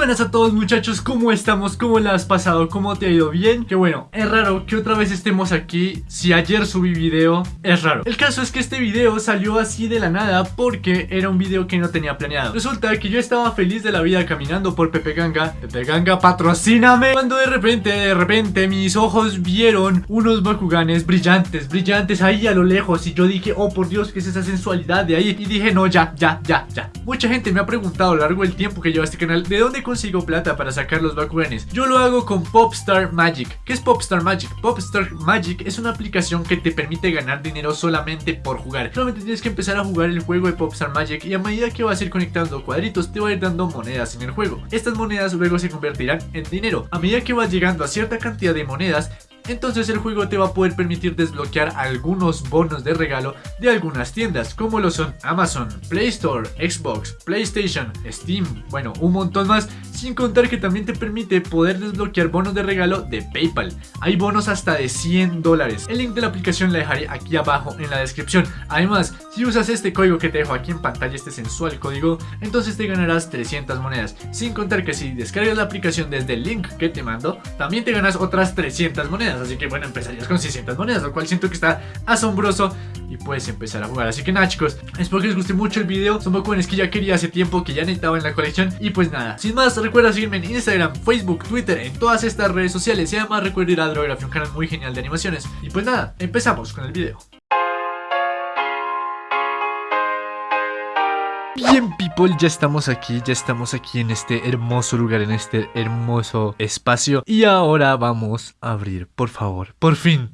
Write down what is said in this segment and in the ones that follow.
buenas a todos muchachos, ¿cómo estamos? ¿Cómo la has pasado? ¿Cómo te ha ido? ¿Bien? Que bueno, es raro que otra vez estemos aquí Si ayer subí video, es raro El caso es que este video salió así de la nada Porque era un video que no tenía planeado Resulta que yo estaba feliz de la vida caminando por Pepe Ganga Pepe Ganga, patrocíname Cuando de repente, de repente mis ojos vieron unos Bakuganes brillantes, brillantes ahí a lo lejos Y yo dije, oh por Dios, ¿qué es esa sensualidad de ahí? Y dije, no, ya, ya, ya, ya Mucha gente me ha preguntado a lo largo del tiempo que lleva este canal ¿De dónde consigo plata para sacar los Bakuganes? Yo lo hago con Popstar Magic. ¿Qué es Popstar Magic? Popstar Magic es una aplicación que te permite ganar dinero solamente por jugar. Solamente tienes que empezar a jugar el juego de Popstar Magic y a medida que vas a ir conectando cuadritos te va a ir dando monedas en el juego. Estas monedas luego se convertirán en dinero. A medida que vas llegando a cierta cantidad de monedas, entonces el juego te va a poder permitir desbloquear algunos bonos de regalo de algunas tiendas, como lo son Amazon, Play Store, Xbox, PlayStation, Steam, bueno, un montón más, sin contar que también te permite poder desbloquear bonos de regalo de PayPal. Hay bonos hasta de 100 dólares. El link de la aplicación la dejaré aquí abajo en la descripción. Además, si usas este código que te dejo aquí en pantalla, este sensual código, entonces te ganarás 300 monedas. Sin contar que si descargas la aplicación desde el link que te mando, también te ganas otras 300 monedas. Así que bueno, empezarías con 600 monedas, lo cual siento que está asombroso y puedes empezar a jugar. Así que nada chicos, espero que les guste mucho el video. Son Bakuganes que ya quería hace tiempo, que ya necesitaba en la colección. Y pues nada, sin más, recuerda seguirme en Instagram, Facebook, Twitter, en todas estas redes sociales. Y además recuerda ir a Drography, un canal muy genial de animaciones. Y pues nada, empezamos con el video. Bien people, ya estamos aquí, ya estamos aquí en este hermoso lugar, en este hermoso espacio. Y ahora vamos a abrir, por favor, por fin,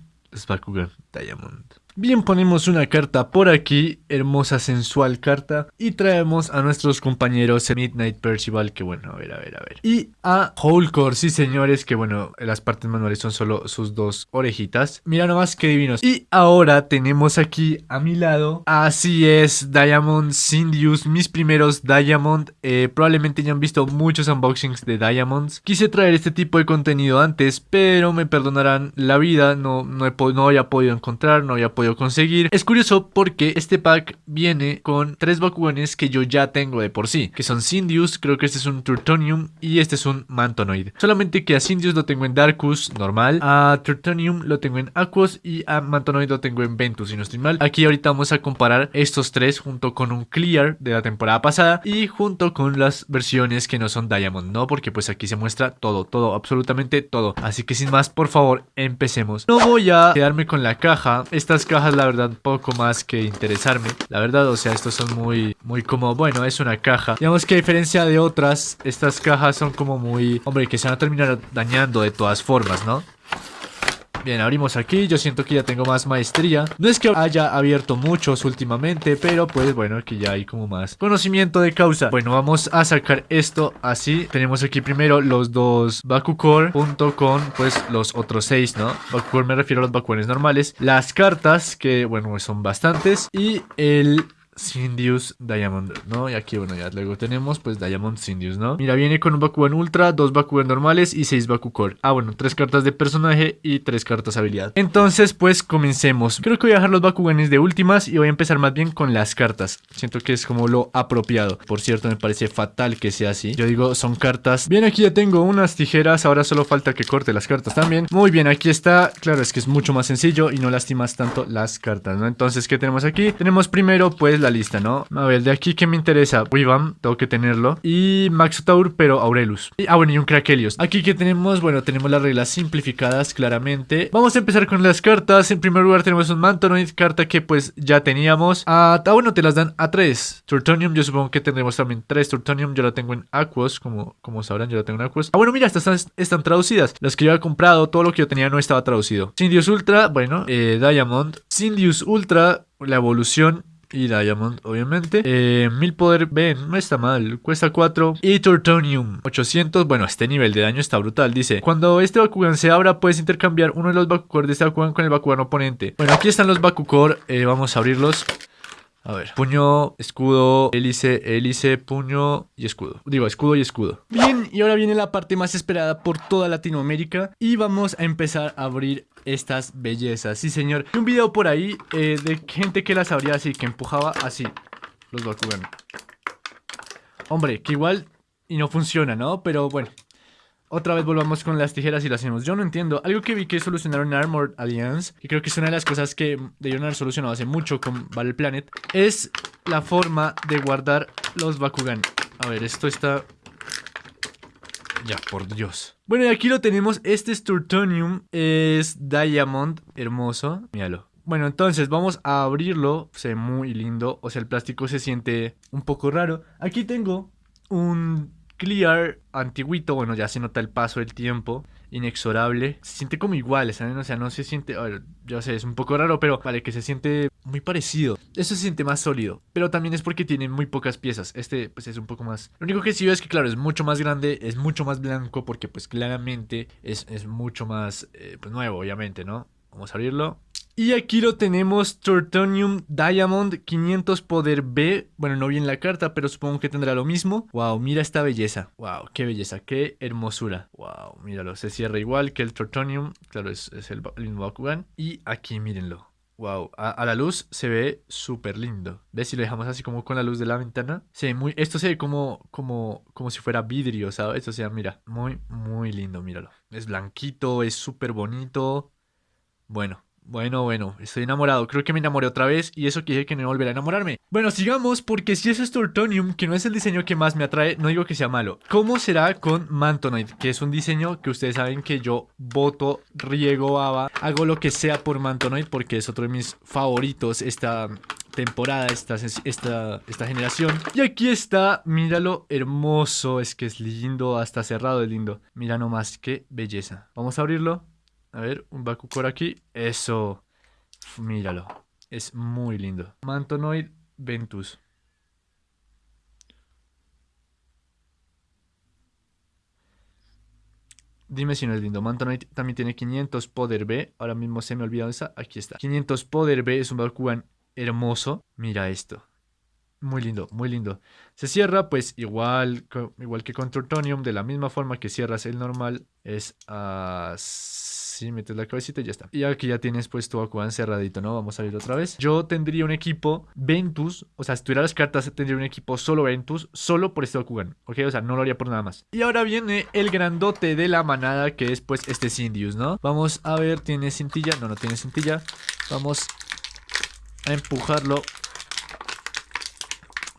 Bakugan Diamond Bien, ponemos una carta por aquí, hermosa sensual carta Y traemos a nuestros compañeros Midnight Percival, que bueno, a ver, a ver, a ver. Y a Wholecore, sí señores, que bueno, las partes manuales son solo sus dos orejitas. Mira nomás qué divinos. Y ahora tenemos aquí a mi lado, así es, Diamond Sindius, mis primeros Diamond. Eh, Probablemente ya han visto muchos unboxings de Diamonds. Quise traer este tipo de contenido antes, pero me perdonarán la vida No, no, he, no había podido encontrar, no había podido conseguir. Es curioso porque este pack viene con tres Bakuganes que yo ya tengo de por sí, que son Sindius, creo que este es un Turtonium y este es un Mantonoid. Solamente que a Sindius lo tengo en Darkus normal, a Turtonium lo tengo en Aquos y a Mantonoid lo tengo en Ventus, si no estoy mal. Aquí ahorita vamos a comparar estos tres junto con un Clear de la temporada pasada y junto con las versiones que no son Diamond, ¿no? Porque pues aquí se muestra todo, todo, absolutamente todo. Así que sin más, por favor, empecemos. No voy a quedarme con la caja. Estas cajas la verdad poco más que interesarme La verdad, o sea, estos son muy, muy como, bueno, es una caja Digamos que a diferencia de otras, estas cajas son como muy, hombre, que se van a terminar dañando de todas formas, ¿no? Bien, abrimos aquí, yo siento que ya tengo más maestría. No es que haya abierto muchos últimamente Pero pues bueno, que ya hay como más conocimiento de causa. Bueno, vamos a sacar esto así. Tenemos aquí primero los dos Bakukor Junto con pues los otros seis, ¿no? Bakukor me refiero a los Bakuanes normales. Las cartas, que bueno, son bastantes. Y el Sindius Diamond, ¿no? Y aquí, bueno, ya luego tenemos, pues, Diamond Sindius, ¿no? Mira, viene con un Bakugan Ultra, dos Bakugan normales y seis Bakukor. Ah, bueno, tres cartas de personaje y tres cartas habilidad. Entonces, pues, comencemos. Creo que voy a dejar los Bakuganes de últimas y voy a empezar más bien con las cartas. Siento que es como lo apropiado. Por cierto, me parece fatal que sea así. Yo digo, son cartas. Bien, aquí ya tengo unas tijeras. Ahora solo falta que corte las cartas también. Muy bien, aquí está. Claro, es que es mucho más sencillo y no lastimas tanto las cartas, ¿no? Entonces, ¿qué tenemos aquí? Tenemos primero, pues, la lista, ¿no? A ver, de aquí que me interesa. Weavam, tengo que tenerlo. Y Maxotaur, pero Aurelus. Ah, bueno, y un Krakelios. Aquí que tenemos, bueno, tenemos las reglas simplificadas claramente. Vamos a empezar con las cartas. En primer lugar tenemos un Mantonoid, carta que pues ya teníamos. Ah, ah bueno, te las dan a tres. Turtonium, yo supongo que tendremos también tres Turtonium. Yo la tengo en Aquos, como, como sabrán, yo la tengo en Aquos. Ah, bueno, mira, estas están, traducidas. Las que yo había comprado, todo lo que yo tenía no estaba traducido. Sindius Ultra, bueno, eh, Diamond. Sindius Ultra, la evolución y Diamond, obviamente. Eh, mil poder, ven, no está mal. Cuesta 4. Y Turtonium, 800. Bueno, este nivel de daño está brutal. Dice, cuando este Bakugan se abra, puedes intercambiar uno de los Bakukor de este Bakugan con el Bakugan oponente. Bueno, aquí están los Bakukor. Eh, vamos a abrirlos. A ver, puño, escudo, hélice, hélice, puño y escudo. Digo, escudo y escudo. Bien, y ahora viene la parte más esperada por toda Latinoamérica. Y vamos a empezar a abrir estas bellezas. Sí, señor. un video por ahí eh, de gente que las abría así, que empujaba así los Bakugan. Hombre, que igual y no funciona, ¿no? Pero bueno, otra vez volvamos con las tijeras y lo hacemos. Yo no entiendo. Algo que vi que solucionaron en Armored Alliance, que creo que es una de las cosas que debieron haber solucionado hace mucho con Battle Planet, es la forma de guardar los Bakugan. A ver, esto está... Ya, por Dios. Bueno, y aquí lo tenemos. Este es Turtonium. Es Diamond. Hermoso. Míralo. Bueno, entonces vamos a abrirlo. Se ve muy lindo. O sea, el plástico se siente un poco raro. Aquí tengo un Clear antiguito, bueno, ya se nota el paso del tiempo, inexorable. Se siente como igual, ¿saben? O sea, no se siente, yo sé, es un poco raro, pero vale, que se siente muy parecido. Eso se siente más sólido, pero también es porque tiene muy pocas piezas. Este, pues es un poco más... Lo único que sí veo es que, claro, es mucho más grande, es mucho más blanco, porque pues claramente es, es mucho más, eh, pues nuevo, obviamente, ¿no? Vamos a abrirlo. Y aquí lo tenemos, Tortonium Diamond 500 Poder B. Bueno, no vi en la carta, pero supongo que tendrá lo mismo. Wow, mira esta belleza. Wow, qué belleza, qué hermosura. Wow, míralo, se cierra igual que el Tortonium. Claro, es, el, mismo Bakugan. Y aquí, mírenlo. Wow, a, la luz se ve súper lindo. ¿Ves? Si lo dejamos así como con la luz de la ventana. Se muy, esto se ve como, como, como si fuera vidrio, ¿sabes? O sea, mira, muy, muy lindo, míralo. Es blanquito, es súper bonito. Bueno, bueno, bueno, estoy enamorado. Creo que me enamoré otra vez y eso quiere que no volverá a enamorarme. Bueno, sigamos porque si es Tortonium, que no es el diseño que más me atrae, no digo que sea malo. ¿Cómo será con Mantonoid? Que es un diseño que ustedes saben que yo voto, riego, baba, hago lo que sea por Mantonoid porque es otro de mis favoritos esta temporada, esta, esta, esta generación. Y aquí está, míralo, hermoso, es que es lindo, hasta cerrado es lindo. Mira nomás, qué belleza. Vamos a abrirlo. A ver, un Bakukor aquí. Eso. Míralo. Es muy lindo. Mantonoid Ventus. Dime si no es lindo. Mantonoid también tiene 500 Poder B. Ahora mismo se me olvidó esa. Aquí está. 500 Poder B es un Bakugan hermoso. Mira esto. Muy lindo, muy lindo. Se cierra pues igual, igual que con Tortonium. De la misma forma que cierras el normal. Es así Sí, metes la cabecita y ya está. Y aquí ya tienes pues tu Bakugan cerradito, ¿no? Vamos a ir otra vez. Yo tendría un equipo Ventus, o sea, si tuviera las cartas tendría un equipo solo Ventus, solo por este Bakugan, ¿ok? O sea, no lo haría por nada más. Y ahora viene el grandote de la manada que es pues este Sindius, ¿no? Vamos a ver, ¿tiene cintilla? No, no tiene cintilla. Vamos a empujarlo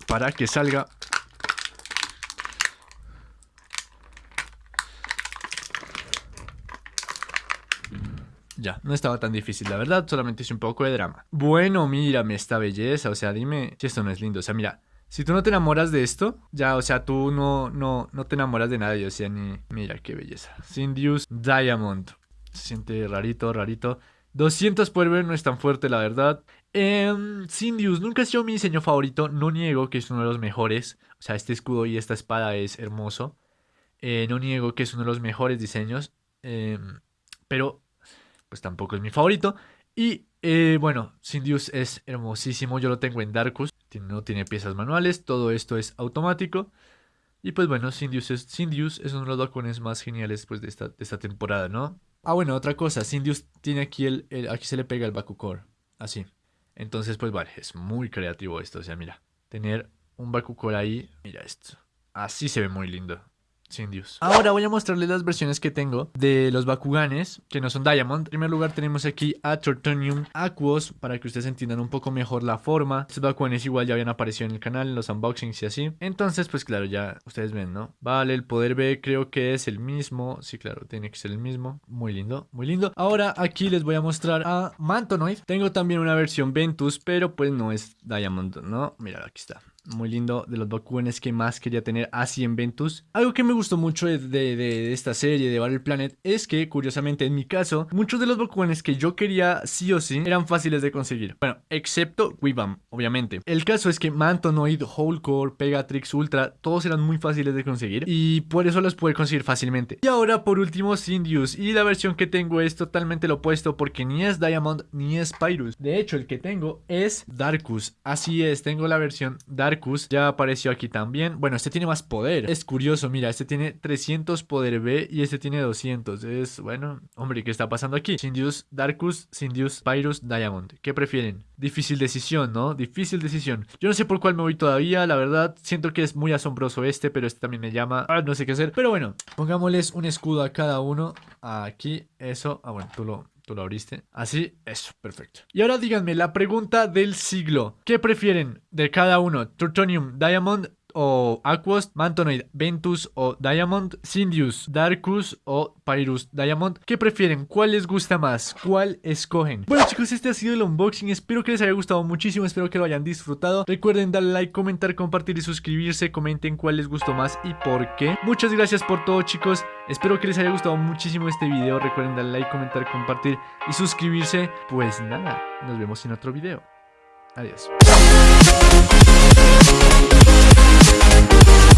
para que salga Ya, no estaba tan difícil, la verdad, solamente hice un poco de drama. Bueno, mírame esta belleza, o sea, dime si esto no es lindo. O sea, mira, si tú no te enamoras de esto, ya, o sea, tú no, no, no te enamoras de nada, o sea, ni... Mira qué belleza. Sindius Diamond. Se siente rarito, rarito. 200 por ver no es tan fuerte, la verdad. Eh, Sindius nunca ha sido mi diseño favorito. No niego que es uno de los mejores. O sea, este escudo y esta espada es hermoso. Eh, no niego que es uno de los mejores diseños. Em, pero pues tampoco es mi favorito. Y eh, bueno, Sindius es hermosísimo, yo lo tengo en Darkus, no tiene piezas manuales, todo esto es automático. Y pues bueno, Sindius es, es uno de los balcones más geniales pues, de, esta, temporada, ¿no? Ah, bueno, otra cosa, Sindius tiene aquí el, aquí se le pega el Bakukor, así. Entonces, pues vale, es muy creativo esto, o sea, mira, tener un Bakukor ahí, mira esto. Así se ve muy lindo. Sin Dios. Ahora voy a mostrarles las versiones que tengo de los Bakuganes, que no son Diamond. En primer lugar tenemos aquí a Tortonium Aquos, para que ustedes entiendan un poco mejor la forma. Estos Bakuganes igual ya habían aparecido en el canal, en los unboxings y así. Entonces, pues claro, ya ustedes ven, ¿no? Vale, el poder B creo que es el mismo. Sí, claro, tiene que ser el mismo. Muy lindo, muy lindo. Ahora aquí les voy a mostrar a Mantonoid. Tengo también una versión Ventus, pero pues no es Diamond, ¿no? Mira, aquí está muy lindo, de los Bakuganes que más quería tener así en Ventus. Algo que me gustó mucho de, esta serie de Battle Planet es que, curiosamente, en mi caso, muchos de los Bakuganes que yo quería sí o sí eran fáciles de conseguir. Bueno, excepto Weebam, obviamente. El caso es que Mantonoid, Wholecore, Pegatrix, Ultra, todos eran muy fáciles de conseguir y por eso los pude conseguir fácilmente. Y ahora, por último, Sindius. Y la versión que tengo es totalmente lo opuesto porque ni es Diamond ni es Pyrus. De hecho, el que tengo es Darkus. Así es, tengo la versión Darkus Ya apareció aquí también. Bueno, este tiene más poder. Es curioso, mira, este tiene 300 poder B y este tiene 200. Es, bueno, hombre, ¿qué está pasando aquí? Sindius Darkus, Sindius Pyrus Diamond. ¿Qué prefieren? Difícil decisión, ¿no? Difícil decisión. Yo no sé por cuál me voy todavía, la verdad. Siento que es muy asombroso este, pero este también me llama. Ah, no sé qué hacer. Pero bueno, pongámosles un escudo a cada uno. Aquí, eso. Ah, bueno, tú lo, Tú lo abriste. Así, eso, perfecto. Y ahora díganme la pregunta del siglo. ¿Qué prefieren de cada uno? ¿Trutonium Diamond o Aquos, Mantonoid, Ventus o Diamond, Sindius, Darkus o Pyrus Diamond. ¿Qué prefieren? ¿Cuál les gusta más? ¿Cuál escogen? Bueno chicos, este ha sido el unboxing. Espero que les haya gustado muchísimo. Espero que lo hayan disfrutado. Recuerden darle like, comentar, compartir y suscribirse. Comenten cuál les gustó más y por qué. Muchas gracias por todo chicos. Espero que les haya gustado muchísimo este video. Recuerden darle like, comentar, compartir y suscribirse. Pues nada, nos vemos en otro video. Adiós. Thank you.